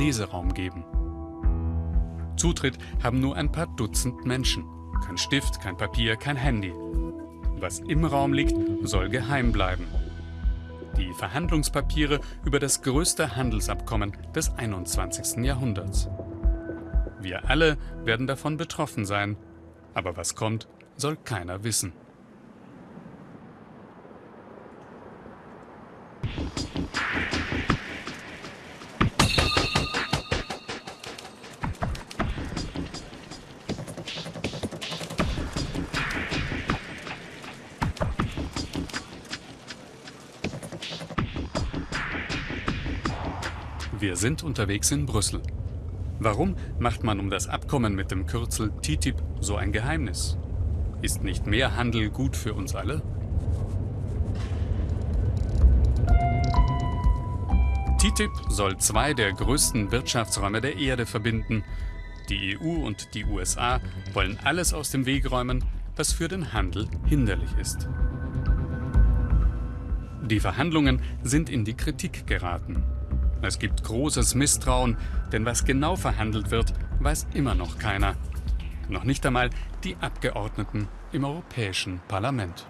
Leseraum geben. Zutritt haben nur ein paar Dutzend Menschen. Kein Stift, kein Papier, kein Handy. Was im Raum liegt, soll geheim bleiben. Die Verhandlungspapiere über das größte Handelsabkommen des 21. Jahrhunderts. Wir alle werden davon betroffen sein. Aber was kommt, soll keiner wissen. Sind unterwegs in Brüssel. Warum macht man um das Abkommen mit dem Kürzel TTIP so ein Geheimnis? Ist nicht mehr Handel gut für uns alle? TTIP soll zwei der größten Wirtschaftsräume der Erde verbinden. Die EU und die USA wollen alles aus dem Weg räumen, was für den Handel hinderlich ist. Die Verhandlungen sind in die Kritik geraten. Es gibt großes Misstrauen, denn was genau verhandelt wird, weiß immer noch keiner. Noch nicht einmal die Abgeordneten im Europäischen Parlament.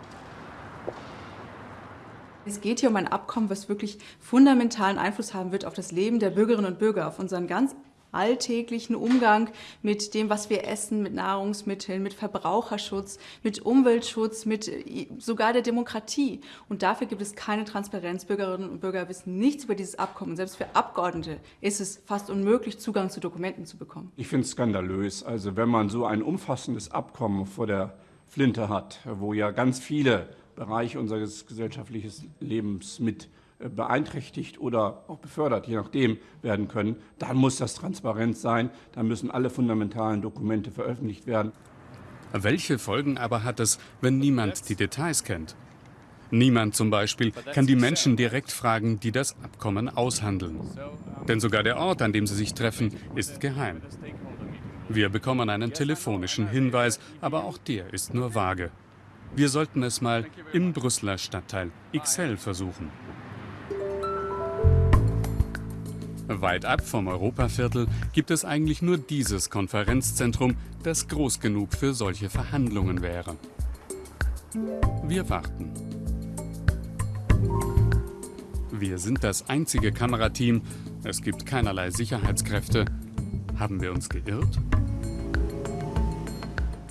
Es geht hier um ein Abkommen, was wirklich fundamentalen Einfluss haben wird auf das Leben der Bürgerinnen und Bürger, auf unseren ganz alltäglichen Umgang mit dem, was wir essen, mit Nahrungsmitteln, mit Verbraucherschutz, mit Umweltschutz, mit äh, sogar der Demokratie. Und dafür gibt es keine Transparenz. Bürgerinnen und Bürger wissen nichts über dieses Abkommen. Selbst für Abgeordnete ist es fast unmöglich, Zugang zu Dokumenten zu bekommen. Ich finde es skandalös. Also wenn man so ein umfassendes Abkommen vor der Flinte hat, wo ja ganz viele Bereiche unseres gesellschaftlichen Lebens mit beeinträchtigt oder auch befördert, je nachdem, werden können, dann muss das transparent sein, dann müssen alle fundamentalen Dokumente veröffentlicht werden. Welche Folgen aber hat es, wenn niemand die Details kennt? Niemand zum Beispiel kann die Menschen direkt fragen, die das Abkommen aushandeln. Denn sogar der Ort, an dem sie sich treffen, ist geheim. Wir bekommen einen telefonischen Hinweis, aber auch der ist nur vage. Wir sollten es mal im Brüsseler Stadtteil XL versuchen. Weit ab vom Europaviertel gibt es eigentlich nur dieses Konferenzzentrum, das groß genug für solche Verhandlungen wäre. Wir warten. Wir sind das einzige Kamerateam. Es gibt keinerlei Sicherheitskräfte. Haben wir uns geirrt?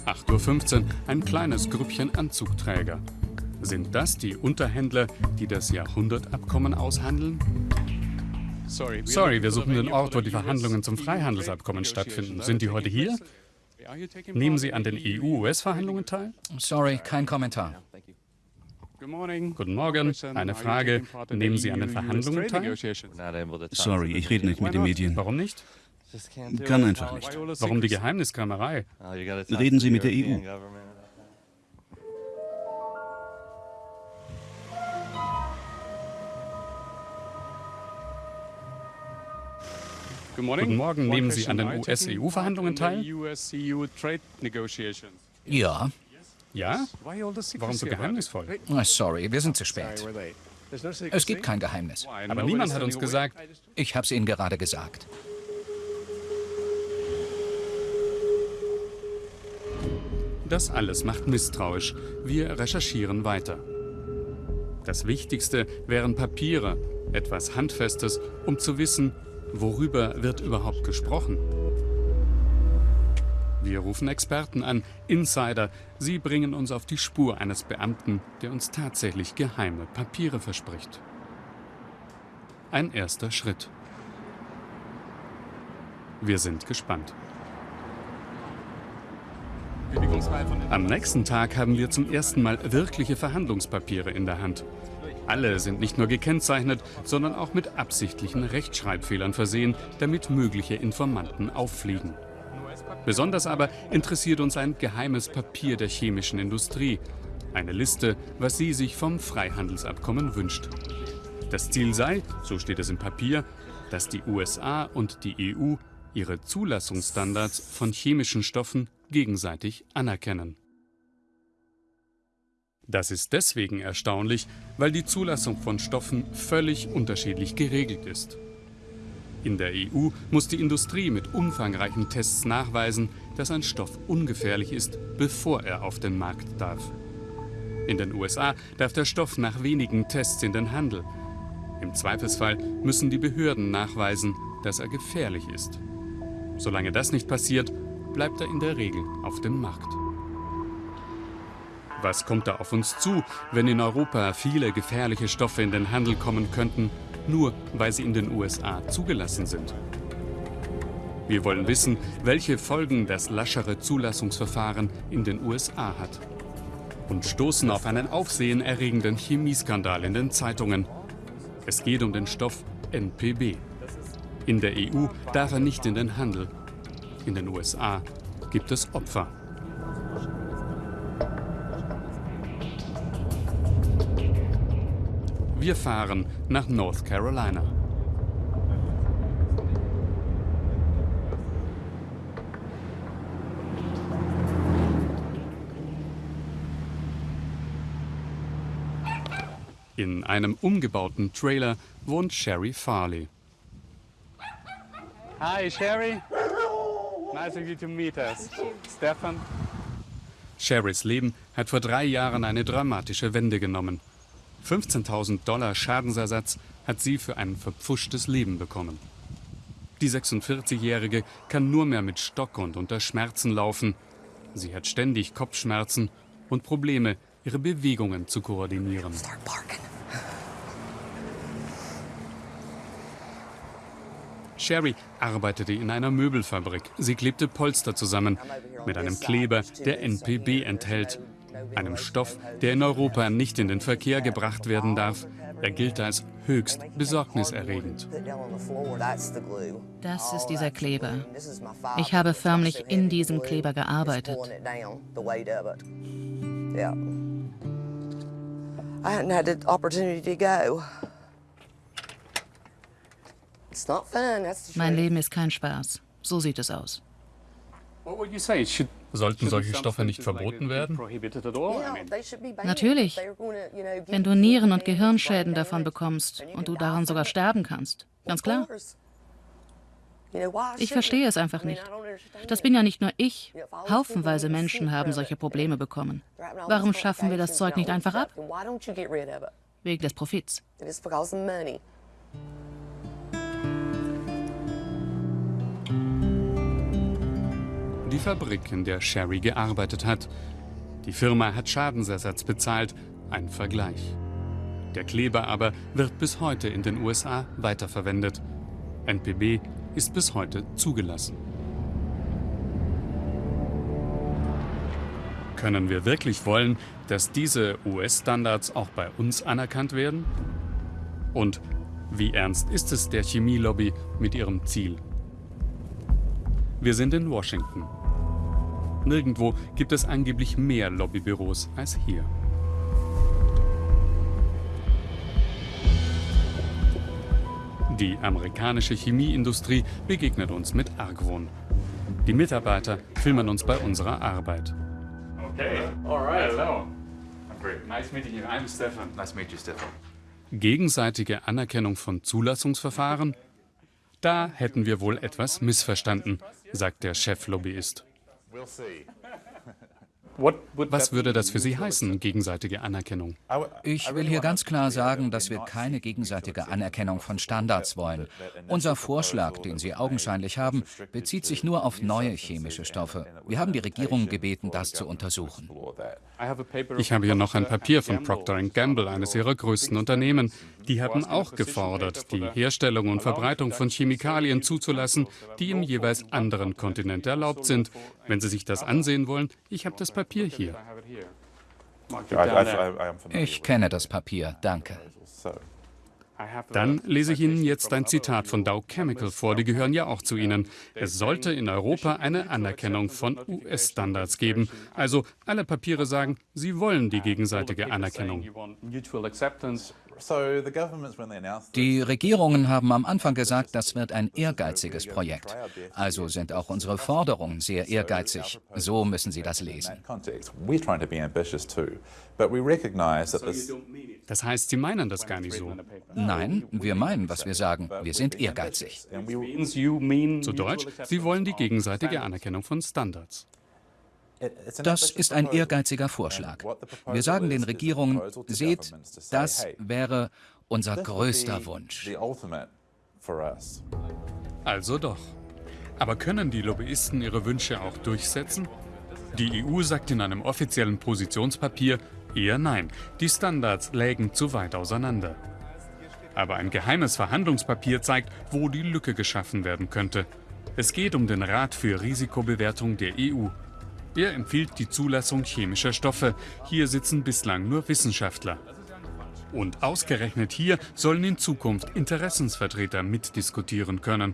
8.15 Uhr, ein kleines Grüppchen Anzugträger. Sind das die Unterhändler, die das Jahrhundertabkommen aushandeln? Sorry, wir suchen den Ort, wo die Verhandlungen zum Freihandelsabkommen stattfinden. Sind die heute hier? Nehmen Sie an den EU-US-Verhandlungen teil? Sorry, kein Kommentar. Guten Morgen. Eine Frage. Nehmen Sie an den Verhandlungen teil? Sorry, ich rede nicht mit den Medien. Warum nicht? Kann einfach nicht. Warum die Geheimniskramerei? Reden Sie mit der EU. Guten Morgen. Nehmen Sie an den US-EU-Verhandlungen teil? Ja. Ja? Warum so geheimnisvoll? Sorry, wir sind zu spät. Es gibt kein Geheimnis. Aber niemand hat uns gesagt... Ich habe es Ihnen gerade gesagt. Das alles macht misstrauisch. Wir recherchieren weiter. Das Wichtigste wären Papiere, etwas Handfestes, um zu wissen, Worüber wird überhaupt gesprochen? Wir rufen Experten an, Insider. Sie bringen uns auf die Spur eines Beamten, der uns tatsächlich geheime Papiere verspricht. Ein erster Schritt. Wir sind gespannt. Am nächsten Tag haben wir zum ersten Mal wirkliche Verhandlungspapiere in der Hand. Alle sind nicht nur gekennzeichnet, sondern auch mit absichtlichen Rechtschreibfehlern versehen, damit mögliche Informanten auffliegen. Besonders aber interessiert uns ein geheimes Papier der chemischen Industrie. Eine Liste, was sie sich vom Freihandelsabkommen wünscht. Das Ziel sei, so steht es im Papier, dass die USA und die EU ihre Zulassungsstandards von chemischen Stoffen gegenseitig anerkennen. Das ist deswegen erstaunlich, weil die Zulassung von Stoffen völlig unterschiedlich geregelt ist. In der EU muss die Industrie mit umfangreichen Tests nachweisen, dass ein Stoff ungefährlich ist, bevor er auf den Markt darf. In den USA darf der Stoff nach wenigen Tests in den Handel. Im Zweifelsfall müssen die Behörden nachweisen, dass er gefährlich ist. Solange das nicht passiert, bleibt er in der Regel auf dem Markt. Was kommt da auf uns zu, wenn in Europa viele gefährliche Stoffe in den Handel kommen könnten, nur weil sie in den USA zugelassen sind? Wir wollen wissen, welche Folgen das laschere Zulassungsverfahren in den USA hat. Und stoßen auf einen aufsehenerregenden Chemieskandal in den Zeitungen. Es geht um den Stoff NPB. In der EU darf er nicht in den Handel. In den USA gibt es Opfer. Wir fahren nach North Carolina. In einem umgebauten Trailer wohnt Sherry Farley. Hi, Sherry. Nice of you to meet us. Stefan. Sherrys Leben hat vor drei Jahren eine dramatische Wende genommen. 15.000 Dollar Schadensersatz hat sie für ein verpfuschtes Leben bekommen. Die 46-Jährige kann nur mehr mit Stock und unter Schmerzen laufen. Sie hat ständig Kopfschmerzen und Probleme, ihre Bewegungen zu koordinieren. Sherry arbeitete in einer Möbelfabrik. Sie klebte Polster zusammen mit einem Kleber, der NPB enthält. Einem Stoff, der in Europa nicht in den Verkehr gebracht werden darf. Er gilt als höchst besorgniserregend. Das ist dieser Kleber. Ich habe förmlich in diesem Kleber gearbeitet. I hadn't had the opportunity to go. Mein Leben ist kein Spaß. So sieht es aus. Sollten solche Stoffe nicht verboten werden? Natürlich. Wenn du Nieren- und Gehirnschäden davon bekommst und du daran sogar sterben kannst. Ganz klar. Ich verstehe es einfach nicht. Das bin ja nicht nur ich. Haufenweise Menschen haben solche Probleme bekommen. Warum schaffen wir das Zeug nicht einfach ab? Wegen des Profits. Die Fabrik, in der Sherry gearbeitet hat. Die Firma hat Schadensersatz bezahlt, ein Vergleich. Der Kleber aber wird bis heute in den USA weiterverwendet. NPB ist bis heute zugelassen. Können wir wirklich wollen, dass diese US-Standards auch bei uns anerkannt werden? Und wie ernst ist es der Chemielobby mit ihrem Ziel? Wir sind in Washington. Nirgendwo gibt es angeblich mehr Lobbybüros als hier. Die amerikanische Chemieindustrie begegnet uns mit Argwohn. Die Mitarbeiter filmen uns bei unserer Arbeit. Okay, alright, hello. Nice meeting you. I'm Stefan. Nice meet you, Stefan. Gegenseitige Anerkennung von Zulassungsverfahren? Da hätten wir wohl etwas missverstanden, sagt der Cheflobbyist. Was würde das für Sie heißen, gegenseitige Anerkennung? Ich will hier ganz klar sagen, dass wir keine gegenseitige Anerkennung von Standards wollen. Unser Vorschlag, den Sie augenscheinlich haben, bezieht sich nur auf neue chemische Stoffe. Wir haben die Regierung gebeten, das zu untersuchen. Ich habe hier noch ein Papier von Procter Gamble, eines ihrer größten Unternehmen. Die haben auch gefordert, die Herstellung und Verbreitung von Chemikalien zuzulassen, die im jeweils anderen Kontinent erlaubt sind. Wenn Sie sich das ansehen wollen, ich habe das Papier hier. Ich kenne das Papier, danke. Dann lese ich Ihnen jetzt ein Zitat von Dow Chemical vor, die gehören ja auch zu Ihnen. Es sollte in Europa eine Anerkennung von US-Standards geben. Also alle Papiere sagen, sie wollen die gegenseitige Anerkennung. Die Regierungen haben am Anfang gesagt, das wird ein ehrgeiziges Projekt. Also sind auch unsere Forderungen sehr ehrgeizig. So müssen Sie das lesen. Das heißt, Sie meinen das gar nicht so. Nein, wir meinen, was wir sagen. Wir sind ehrgeizig. Zu Deutsch, Sie wollen die gegenseitige Anerkennung von Standards. Das ist ein ehrgeiziger Vorschlag. Wir sagen den Regierungen, seht, das wäre unser größter Wunsch. Also doch. Aber können die Lobbyisten ihre Wünsche auch durchsetzen? Die EU sagt in einem offiziellen Positionspapier eher nein. Die Standards lägen zu weit auseinander. Aber ein geheimes Verhandlungspapier zeigt, wo die Lücke geschaffen werden könnte. Es geht um den Rat für Risikobewertung der EU. Er empfiehlt die Zulassung chemischer Stoffe. Hier sitzen bislang nur Wissenschaftler. Und ausgerechnet hier sollen in Zukunft Interessensvertreter mitdiskutieren können.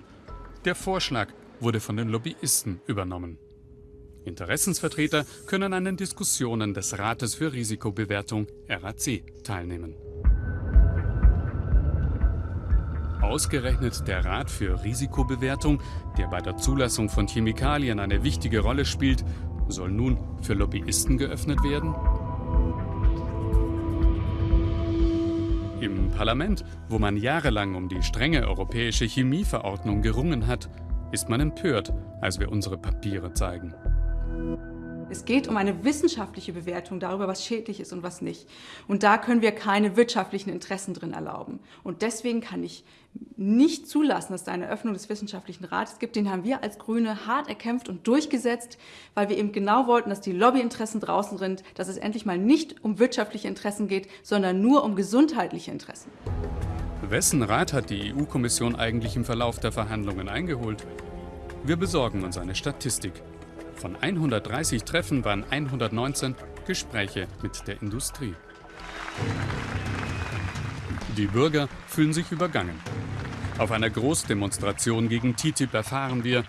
Der Vorschlag wurde von den Lobbyisten übernommen. Interessensvertreter können an den Diskussionen des Rates für Risikobewertung RAC teilnehmen. Ausgerechnet der Rat für Risikobewertung, der bei der Zulassung von Chemikalien eine wichtige Rolle spielt, soll nun für Lobbyisten geöffnet werden? Im Parlament, wo man jahrelang um die strenge europäische Chemieverordnung gerungen hat, ist man empört, als wir unsere Papiere zeigen. Es geht um eine wissenschaftliche Bewertung darüber, was schädlich ist und was nicht. Und da können wir keine wirtschaftlichen Interessen drin erlauben. Und deswegen kann ich nicht zulassen, dass es eine Öffnung des wissenschaftlichen Rates gibt. Den haben wir als Grüne hart erkämpft und durchgesetzt, weil wir eben genau wollten, dass die Lobbyinteressen draußen sind, dass es endlich mal nicht um wirtschaftliche Interessen geht, sondern nur um gesundheitliche Interessen. Wessen Rat hat die EU-Kommission eigentlich im Verlauf der Verhandlungen eingeholt? Wir besorgen uns eine Statistik. Von 130 Treffen waren 119 Gespräche mit der Industrie. Die Bürger fühlen sich übergangen. Auf einer Großdemonstration gegen TTIP erfahren wir,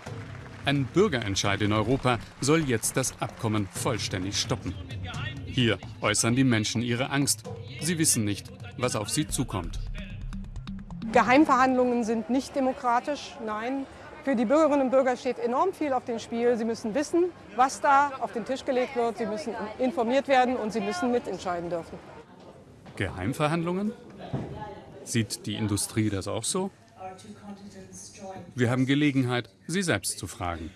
ein Bürgerentscheid in Europa soll jetzt das Abkommen vollständig stoppen. Hier äußern die Menschen ihre Angst. Sie wissen nicht, was auf sie zukommt. Geheimverhandlungen sind nicht demokratisch, nein. Für die Bürgerinnen und Bürger steht enorm viel auf dem Spiel. Sie müssen wissen, was da auf den Tisch gelegt wird. Sie müssen informiert werden und sie müssen mitentscheiden dürfen. Geheimverhandlungen? Sieht die Industrie das auch so? Wir haben Gelegenheit, sie selbst zu fragen.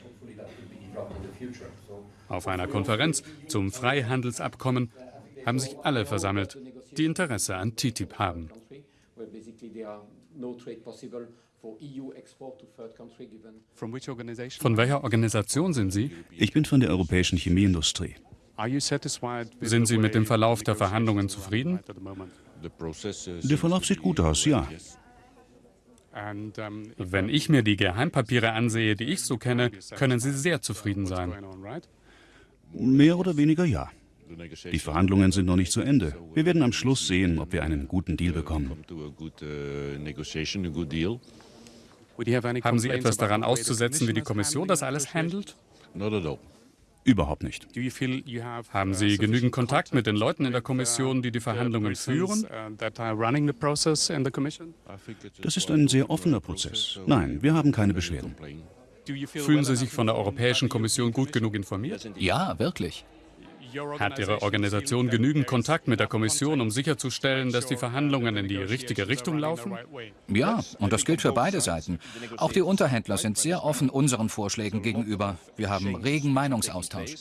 Auf einer Konferenz zum Freihandelsabkommen haben sich alle versammelt, die Interesse an TTIP haben. Von welcher Organisation sind Sie? Ich bin von der Europäischen Chemieindustrie. Sind Sie mit dem Verlauf der Verhandlungen zufrieden? Der Verlauf sieht gut aus, ja. Wenn ich mir die Geheimpapiere ansehe, die ich so kenne, können Sie sehr zufrieden sein. Mehr oder weniger ja. Die Verhandlungen sind noch nicht zu Ende. Wir werden am Schluss sehen, ob wir einen guten Deal bekommen. Haben Sie etwas daran auszusetzen, wie die Kommission das alles handelt? Überhaupt nicht. Haben Sie genügend Kontakt mit den Leuten in der Kommission, die die Verhandlungen führen? Das ist ein sehr offener Prozess. Nein, wir haben keine Beschwerden. Fühlen Sie sich von der Europäischen Kommission gut genug informiert? Ja, wirklich. Hat Ihre Organisation genügend Kontakt mit der Kommission, um sicherzustellen, dass die Verhandlungen in die richtige Richtung laufen? Ja, und das gilt für beide Seiten. Auch die Unterhändler sind sehr offen unseren Vorschlägen gegenüber. Wir haben regen Meinungsaustausch.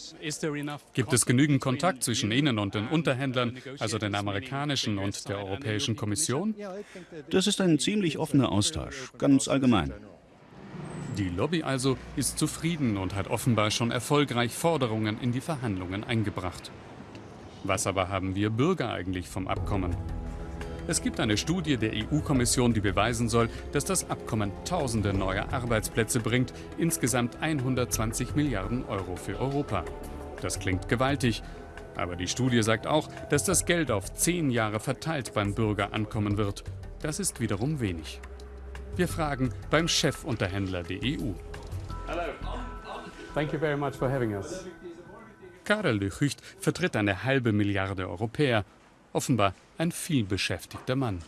Gibt es genügend Kontakt zwischen Ihnen und den Unterhändlern, also den amerikanischen und der Europäischen Kommission? Das ist ein ziemlich offener Austausch, ganz allgemein. Die Lobby also ist zufrieden und hat offenbar schon erfolgreich Forderungen in die Verhandlungen eingebracht. Was aber haben wir Bürger eigentlich vom Abkommen? Es gibt eine Studie der EU-Kommission, die beweisen soll, dass das Abkommen tausende neue Arbeitsplätze bringt, insgesamt 120 Milliarden Euro für Europa. Das klingt gewaltig, aber die Studie sagt auch, dass das Geld auf zehn Jahre verteilt beim Bürger ankommen wird. Das ist wiederum wenig. Wir fragen beim Chefunterhändler der EU. Thank you very much for having us. Karel de Gucht vertritt eine halbe Milliarde Europäer. Offenbar ein vielbeschäftigter Mann.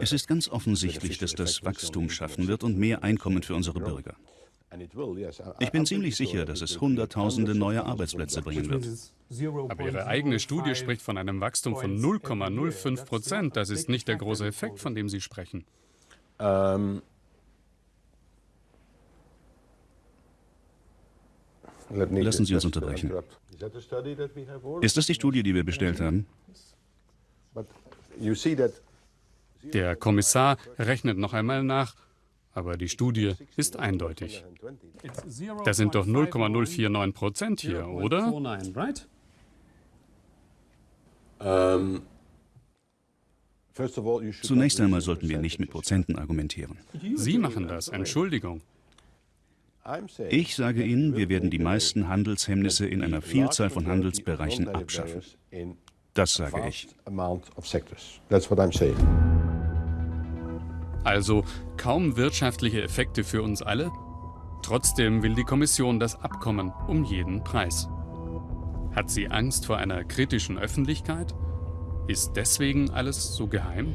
Es ist ganz offensichtlich, dass das Wachstum schaffen wird und mehr Einkommen für unsere Bürger. Ich bin ziemlich sicher, dass es Hunderttausende neue Arbeitsplätze bringen wird. Aber Ihre eigene Studie spricht von einem Wachstum von 0,05 Prozent. Das ist nicht der große Effekt, von dem Sie sprechen. Ähm. Lassen Sie uns unterbrechen. Ist das die Studie, die wir bestellt haben? Der Kommissar rechnet noch einmal nach, aber die Studie ist eindeutig. Das sind doch 0,049 Prozent hier, oder? Zunächst einmal sollten wir nicht mit Prozenten argumentieren. Sie machen das, Entschuldigung. Ich sage Ihnen, wir werden die meisten Handelshemmnisse in einer Vielzahl von Handelsbereichen abschaffen. Das sage ich. Also kaum wirtschaftliche Effekte für uns alle? Trotzdem will die Kommission das Abkommen um jeden Preis. Hat sie Angst vor einer kritischen Öffentlichkeit? Ist deswegen alles so geheim?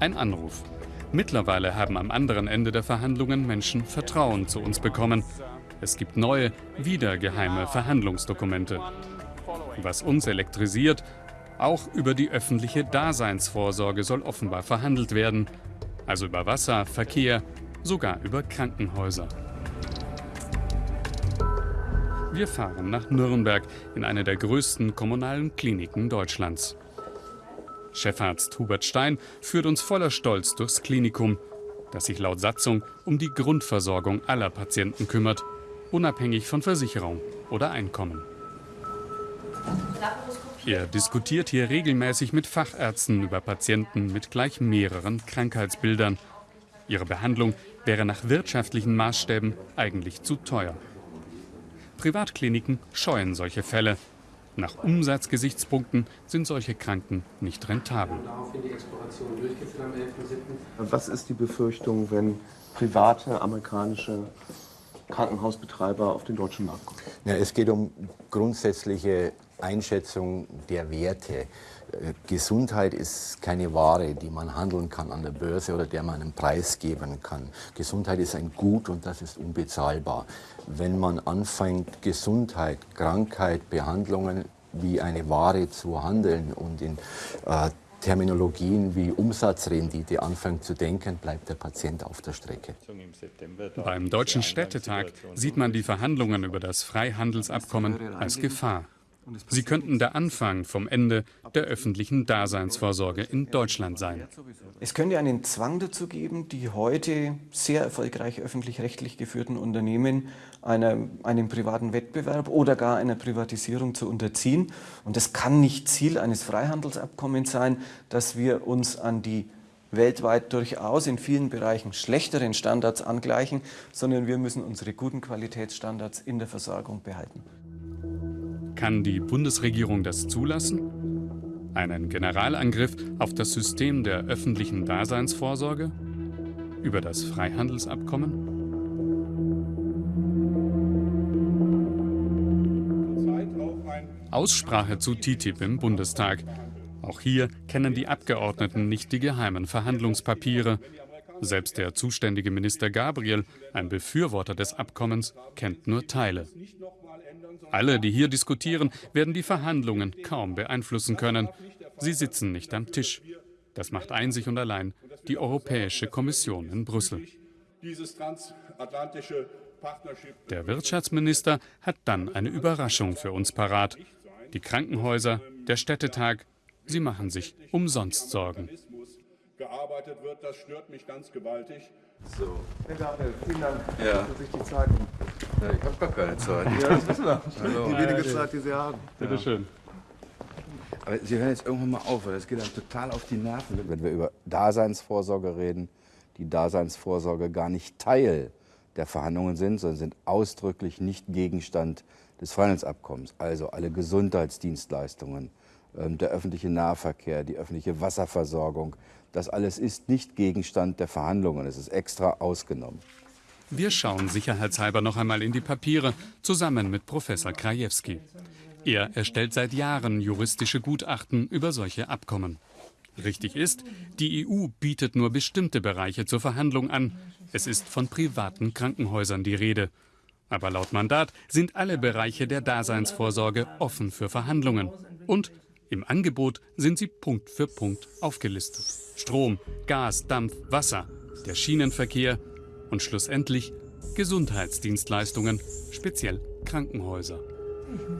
Ein Anruf. Mittlerweile haben am anderen Ende der Verhandlungen Menschen Vertrauen zu uns bekommen. Es gibt neue, wieder geheime Verhandlungsdokumente. Was uns elektrisiert, auch über die öffentliche Daseinsvorsorge soll offenbar verhandelt werden. Also über Wasser, Verkehr, sogar über Krankenhäuser. Wir fahren nach Nürnberg in eine der größten kommunalen Kliniken Deutschlands. Chefarzt Hubert Stein führt uns voller Stolz durchs Klinikum, das sich laut Satzung um die Grundversorgung aller Patienten kümmert, unabhängig von Versicherung oder Einkommen. Er diskutiert hier regelmäßig mit Fachärzten über Patienten mit gleich mehreren Krankheitsbildern. Ihre Behandlung wäre nach wirtschaftlichen Maßstäben eigentlich zu teuer. Privatkliniken scheuen solche Fälle, nach Umsatzgesichtspunkten sind solche Kranken nicht rentabel. Was ist die Befürchtung, wenn private amerikanische Krankenhausbetreiber auf den deutschen Markt kommen? Ja, es geht um grundsätzliche Einschätzung der Werte. Äh, Gesundheit ist keine Ware, die man handeln kann an der Börse oder der man einen Preis geben kann. Gesundheit ist ein Gut und das ist unbezahlbar. Wenn man anfängt, Gesundheit, Krankheit, Behandlungen wie eine Ware zu handeln und in äh, Terminologien wie Umsatzrendite anfängt zu denken, bleibt der Patient auf der Strecke. Beim Deutschen Städtetag sieht man die Verhandlungen über das Freihandelsabkommen als Gefahr. Sie könnten der Anfang vom Ende der öffentlichen Daseinsvorsorge in Deutschland sein. Es könnte einen Zwang dazu geben, die heute sehr erfolgreich öffentlich-rechtlich geführten Unternehmen einer, einem privaten Wettbewerb oder gar einer Privatisierung zu unterziehen. Und das kann nicht Ziel eines Freihandelsabkommens sein, dass wir uns an die weltweit durchaus in vielen Bereichen schlechteren Standards angleichen, sondern wir müssen unsere guten Qualitätsstandards in der Versorgung behalten. Kann die Bundesregierung das zulassen? Einen Generalangriff auf das System der öffentlichen Daseinsvorsorge? Über das Freihandelsabkommen? Aussprache zu TTIP im Bundestag. Auch hier kennen die Abgeordneten nicht die geheimen Verhandlungspapiere. Selbst der zuständige Minister Gabriel, ein Befürworter des Abkommens, kennt nur Teile. Alle, die hier diskutieren, werden die Verhandlungen kaum beeinflussen können. Sie sitzen nicht am Tisch. Das macht einzig und allein die Europäische Kommission in Brüssel. Der Wirtschaftsminister hat dann eine Überraschung für uns parat. Die Krankenhäuser, der Städtetag, sie machen sich umsonst Sorgen. Gearbeitet wird, das stört mich ganz gewaltig. So. Herr Gabriel, vielen Dank ja. für sich die Zeit. Ja, ich habe gar keine Zeit. Ja, das wissen wir. Hallo. Die wenige Zeit, die Sie haben. Bitte ja. schön. Aber Sie hören jetzt irgendwann mal auf, weil das geht dann total auf die Nerven. Wenn wir über Daseinsvorsorge reden, die Daseinsvorsorge gar nicht Teil der Verhandlungen sind, sondern sind ausdrücklich nicht Gegenstand des Freihandelsabkommens. Also alle Gesundheitsdienstleistungen, der öffentliche Nahverkehr, die öffentliche Wasserversorgung. Das alles ist nicht Gegenstand der Verhandlungen. Es ist extra ausgenommen. Wir schauen sicherheitshalber noch einmal in die Papiere, zusammen mit Professor Krajewski. Er erstellt seit Jahren juristische Gutachten über solche Abkommen. Richtig ist, die EU bietet nur bestimmte Bereiche zur Verhandlung an. Es ist von privaten Krankenhäusern die Rede. Aber laut Mandat sind alle Bereiche der Daseinsvorsorge offen für Verhandlungen. Und im Angebot sind sie Punkt für Punkt aufgelistet. Strom, Gas, Dampf, Wasser, der Schienenverkehr und schlussendlich Gesundheitsdienstleistungen, speziell Krankenhäuser.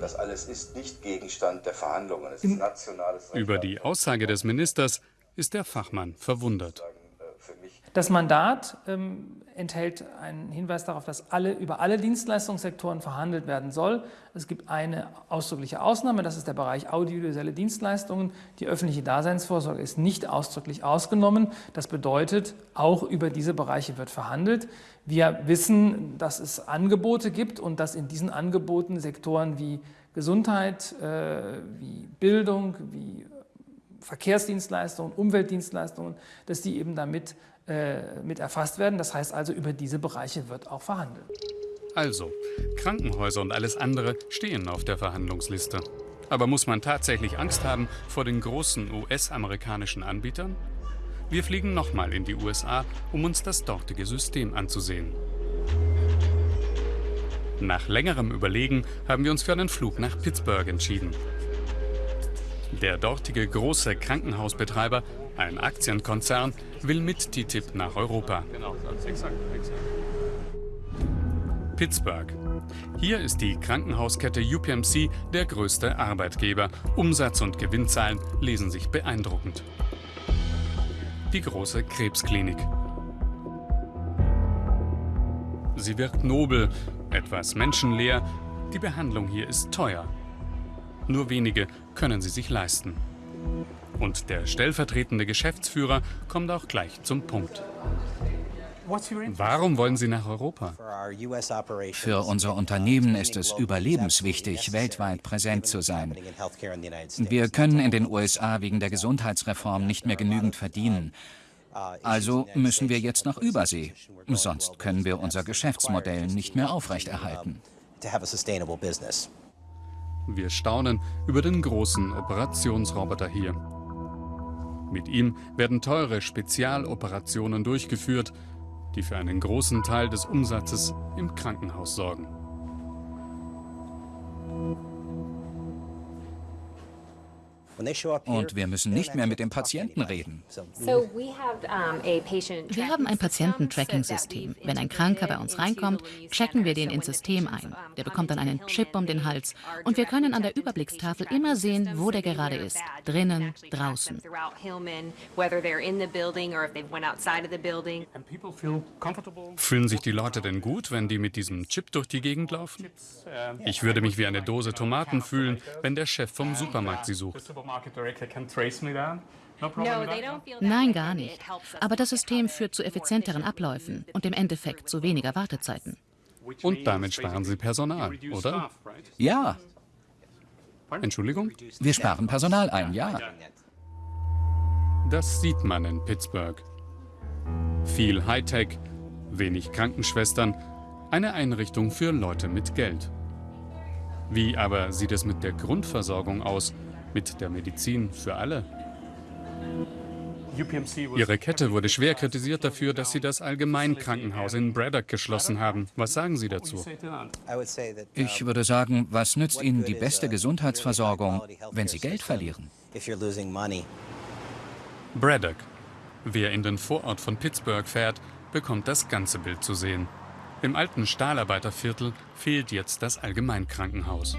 Das alles ist nicht Gegenstand der Verhandlungen. Es ist nationales Recht. Über die Aussage des Ministers ist der Fachmann verwundert. Das Mandat ähm, enthält einen Hinweis darauf, dass alle, über alle Dienstleistungssektoren verhandelt werden soll. Es gibt eine ausdrückliche Ausnahme, das ist der Bereich audiovisuelle Dienstleistungen. Die öffentliche Daseinsvorsorge ist nicht ausdrücklich ausgenommen. Das bedeutet, auch über diese Bereiche wird verhandelt. Wir wissen, dass es Angebote gibt und dass in diesen Angeboten Sektoren wie Gesundheit, äh, wie Bildung, wie Verkehrsdienstleistungen, Umweltdienstleistungen, dass die eben damit äh, mit erfasst werden. Das heißt also, über diese Bereiche wird auch verhandelt. Also, Krankenhäuser und alles andere stehen auf der Verhandlungsliste. Aber muss man tatsächlich Angst haben vor den großen US-amerikanischen Anbietern? Wir fliegen nochmal in die USA, um uns das dortige System anzusehen. Nach längerem Überlegen haben wir uns für einen Flug nach Pittsburgh entschieden. Der dortige große Krankenhausbetreiber ein Aktienkonzern will mit TTIP nach Europa. Pittsburgh. Hier ist die Krankenhauskette UPMC der größte Arbeitgeber. Umsatz und Gewinnzahlen lesen sich beeindruckend. Die große Krebsklinik. Sie wirkt nobel, etwas menschenleer. Die Behandlung hier ist teuer. Nur wenige können sie sich leisten. Und der stellvertretende Geschäftsführer kommt auch gleich zum Punkt. Warum wollen Sie nach Europa? Für unser Unternehmen ist es überlebenswichtig, weltweit präsent zu sein. Wir können in den USA wegen der Gesundheitsreform nicht mehr genügend verdienen. Also müssen wir jetzt nach Übersee. Sonst können wir unser Geschäftsmodell nicht mehr aufrechterhalten. Wir staunen über den großen Operationsroboter hier. Mit ihm werden teure Spezialoperationen durchgeführt, die für einen großen Teil des Umsatzes im Krankenhaus sorgen. Und wir müssen nicht mehr mit dem Patienten reden. Wir haben ein Patiententracking-System. Wenn ein Kranker bei uns reinkommt, checken wir den ins System ein. Der bekommt dann einen Chip um den Hals. Und wir können an der Überblickstafel immer sehen, wo der gerade ist. Drinnen, draußen. Fühlen sich die Leute denn gut, wenn die mit diesem Chip durch die Gegend laufen? Ich würde mich wie eine Dose Tomaten fühlen, wenn der Chef vom Supermarkt sie sucht. Nein, gar nicht. Aber das System führt zu effizienteren Abläufen und im Endeffekt zu weniger Wartezeiten. Und damit sparen Sie Personal, oder? Ja. Entschuldigung? Wir sparen Personal ein, ja. Das sieht man in Pittsburgh. Viel Hightech, wenig Krankenschwestern, eine Einrichtung für Leute mit Geld. Wie aber sieht es mit der Grundversorgung aus? Mit der Medizin für alle? Ihre Kette wurde schwer kritisiert dafür, dass Sie das Allgemeinkrankenhaus in Braddock geschlossen haben. Was sagen Sie dazu? Ich würde sagen, was nützt Ihnen die beste Gesundheitsversorgung, wenn Sie Geld verlieren? Braddock. Wer in den Vorort von Pittsburgh fährt, bekommt das ganze Bild zu sehen. Im alten Stahlarbeiterviertel fehlt jetzt das Allgemeinkrankenhaus.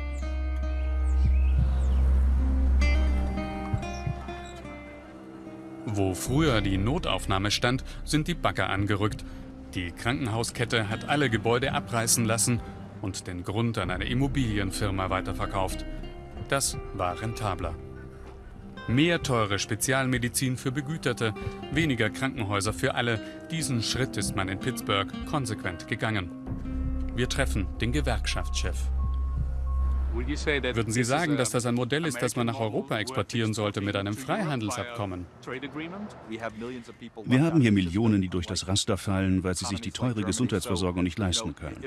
Wo früher die Notaufnahme stand, sind die Bagger angerückt. Die Krankenhauskette hat alle Gebäude abreißen lassen und den Grund an eine Immobilienfirma weiterverkauft. Das war rentabler. Mehr teure Spezialmedizin für Begüterte, weniger Krankenhäuser für alle. Diesen Schritt ist man in Pittsburgh konsequent gegangen. Wir treffen den Gewerkschaftschef. Würden Sie sagen, dass das ein Modell ist, das man nach Europa exportieren sollte mit einem Freihandelsabkommen? Wir haben hier Millionen, die durch das Raster fallen, weil sie sich die teure Gesundheitsversorgung nicht leisten können.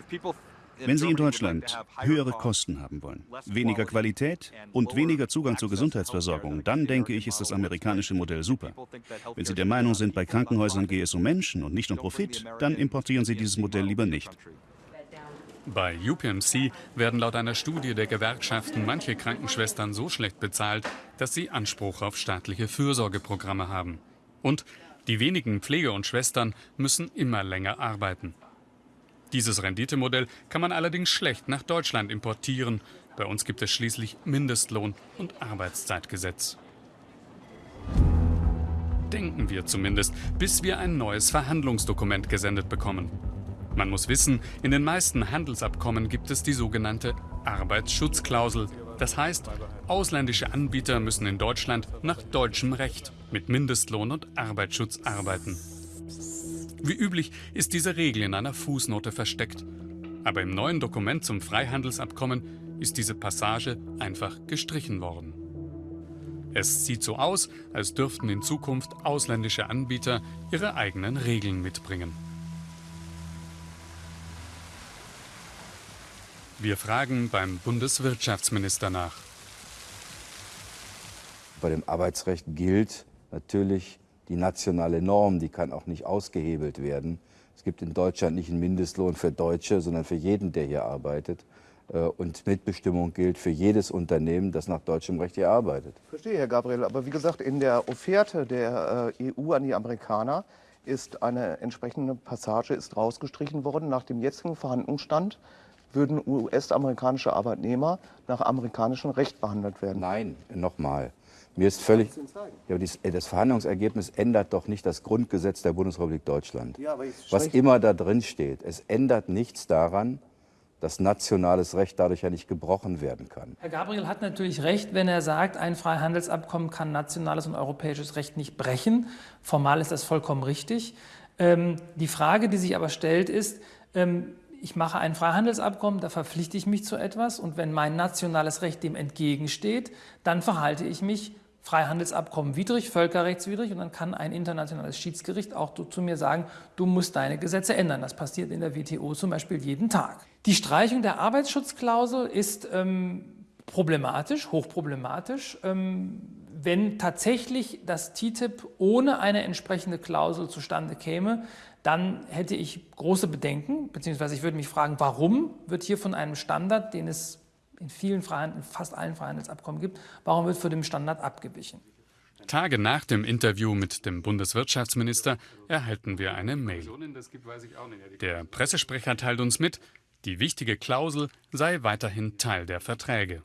Wenn Sie in Deutschland höhere Kosten haben wollen, weniger Qualität und weniger Zugang zur Gesundheitsversorgung, dann denke ich, ist das amerikanische Modell super. Wenn Sie der Meinung sind, bei Krankenhäusern gehe es um Menschen und nicht um Profit, dann importieren Sie dieses Modell lieber nicht. Bei UPMC werden laut einer Studie der Gewerkschaften manche Krankenschwestern so schlecht bezahlt, dass sie Anspruch auf staatliche Fürsorgeprogramme haben. Und die wenigen Pflege- und Schwestern müssen immer länger arbeiten. Dieses Renditemodell kann man allerdings schlecht nach Deutschland importieren. Bei uns gibt es schließlich Mindestlohn und Arbeitszeitgesetz. Denken wir zumindest, bis wir ein neues Verhandlungsdokument gesendet bekommen. Man muss wissen, in den meisten Handelsabkommen gibt es die sogenannte Arbeitsschutzklausel. Das heißt, ausländische Anbieter müssen in Deutschland nach deutschem Recht mit Mindestlohn und Arbeitsschutz arbeiten. Wie üblich ist diese Regel in einer Fußnote versteckt. Aber im neuen Dokument zum Freihandelsabkommen ist diese Passage einfach gestrichen worden. Es sieht so aus, als dürften in Zukunft ausländische Anbieter ihre eigenen Regeln mitbringen. Wir fragen beim Bundeswirtschaftsminister nach. Bei dem Arbeitsrecht gilt natürlich die nationale Norm, die kann auch nicht ausgehebelt werden. Es gibt in Deutschland nicht einen Mindestlohn für Deutsche, sondern für jeden, der hier arbeitet. Äh, und Mitbestimmung gilt für jedes Unternehmen, das nach deutschem Recht hier arbeitet. Verstehe, Herr Gabriel. Aber wie gesagt, in der Offerte der äh, EU an die Amerikaner ist eine entsprechende Passage ist rausgestrichen worden nach dem jetzigen Verhandlungsstand würden US-amerikanische Arbeitnehmer nach amerikanischem Recht behandelt werden. Nein, nochmal. Mir ist völlig. Ja, das Verhandlungsergebnis ändert doch nicht das Grundgesetz der Bundesrepublik Deutschland. Ja, Was immer da drin steht, es ändert nichts daran, dass nationales Recht dadurch ja nicht gebrochen werden kann. Herr Gabriel hat natürlich recht, wenn er sagt, ein Freihandelsabkommen kann nationales und europäisches Recht nicht brechen. Formal ist das vollkommen richtig. Ähm, die Frage, die sich aber stellt, ist, ähm, ich mache ein Freihandelsabkommen, da verpflichte ich mich zu etwas und wenn mein nationales Recht dem entgegensteht, dann verhalte ich mich Freihandelsabkommen widrig, völkerrechtswidrig und dann kann ein internationales Schiedsgericht auch zu mir sagen, du musst deine Gesetze ändern. Das passiert in der WTO zum Beispiel jeden Tag. Die Streichung der Arbeitsschutzklausel ist ähm, problematisch, hochproblematisch. Ähm, wenn tatsächlich das TTIP ohne eine entsprechende Klausel zustande käme, dann hätte ich große Bedenken, beziehungsweise ich würde mich fragen, warum wird hier von einem Standard, den es in vielen Freihandel, fast allen Freihandelsabkommen gibt, warum wird von dem Standard abgewichen? Tage nach dem Interview mit dem Bundeswirtschaftsminister erhalten wir eine Mail. Der Pressesprecher teilt uns mit, die wichtige Klausel sei weiterhin Teil der Verträge.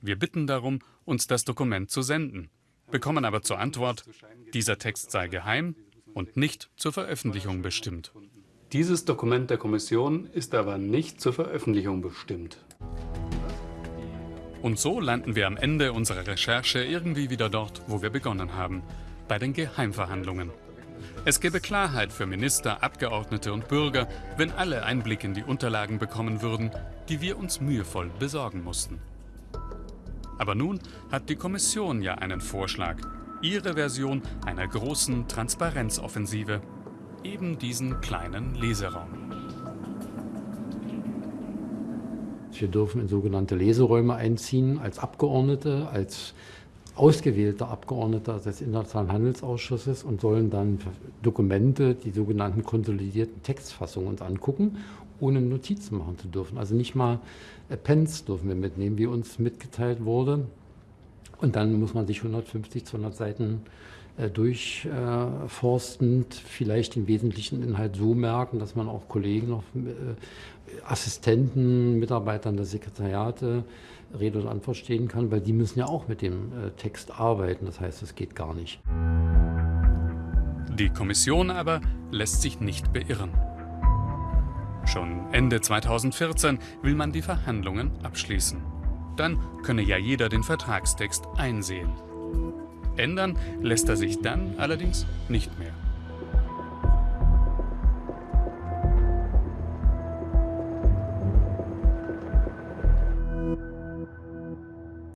Wir bitten darum, uns das Dokument zu senden, bekommen aber zur Antwort, dieser Text sei geheim und nicht zur Veröffentlichung bestimmt. Dieses Dokument der Kommission ist aber nicht zur Veröffentlichung bestimmt. Und so landen wir am Ende unserer Recherche irgendwie wieder dort, wo wir begonnen haben, bei den Geheimverhandlungen. Es gäbe Klarheit für Minister, Abgeordnete und Bürger, wenn alle Einblick in die Unterlagen bekommen würden, die wir uns mühevoll besorgen mussten. Aber nun hat die Kommission ja einen Vorschlag, ihre Version einer großen Transparenzoffensive, eben diesen kleinen Leseraum. Wir dürfen in sogenannte Leseräume einziehen als Abgeordnete, als ausgewählter Abgeordneter des Internationalen Handelsausschusses und sollen dann Dokumente, die sogenannten konsolidierten Textfassungen uns angucken, ohne Notizen machen zu dürfen. Also nicht mal Pens dürfen wir mitnehmen, wie uns mitgeteilt wurde. Und dann muss man sich 150, 200 Seiten äh, durchforstend vielleicht den wesentlichen Inhalt so merken, dass man auch Kollegen, noch äh, Assistenten, Mitarbeitern der Sekretariate Rede und Antwort stehen kann, weil die müssen ja auch mit dem äh, Text arbeiten. Das heißt, es geht gar nicht. Die Kommission aber lässt sich nicht beirren. Schon Ende 2014 will man die Verhandlungen abschließen. Dann könne ja jeder den Vertragstext einsehen. Ändern lässt er sich dann allerdings nicht mehr.